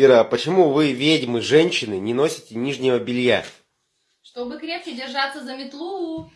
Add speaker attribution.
Speaker 1: Ира, а почему вы, ведьмы, женщины, не носите нижнего белья?
Speaker 2: Чтобы крепче держаться за метлу.